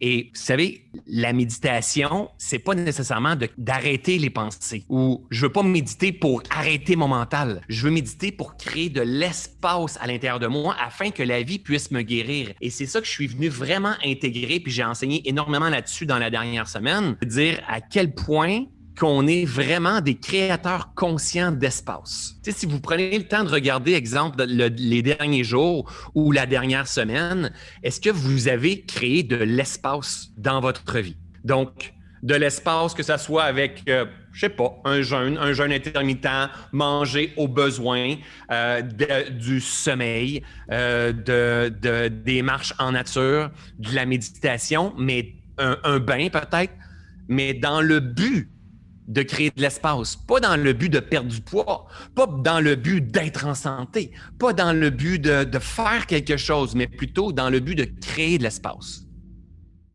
Et vous savez, la méditation, c'est pas nécessairement d'arrêter les pensées ou je veux pas méditer pour arrêter mon mental. Je veux méditer pour créer de l'espace à l'intérieur de moi afin que la vie puisse me guérir. Et c'est ça que je suis venu vraiment intégrer puis j'ai enseigné énormément là-dessus dans la dernière semaine, dire à quel point qu'on est vraiment des créateurs conscients d'espace. si vous prenez le temps de regarder, exemple, les derniers jours ou la dernière semaine, est-ce que vous avez créé de l'espace dans votre vie? Donc, de l'espace, que ce soit avec, euh, je sais pas, un jeûne, un jeûne intermittent, manger au besoin, euh, du sommeil, euh, de, des marches en nature, de la méditation, mais un bain peut-être, mais dans le but de créer de l'espace, pas dans le but de perdre du poids, pas dans le but d'être en santé, pas dans le but de, faire quelque chose, mais plutôt dans le but de créer de l'espace.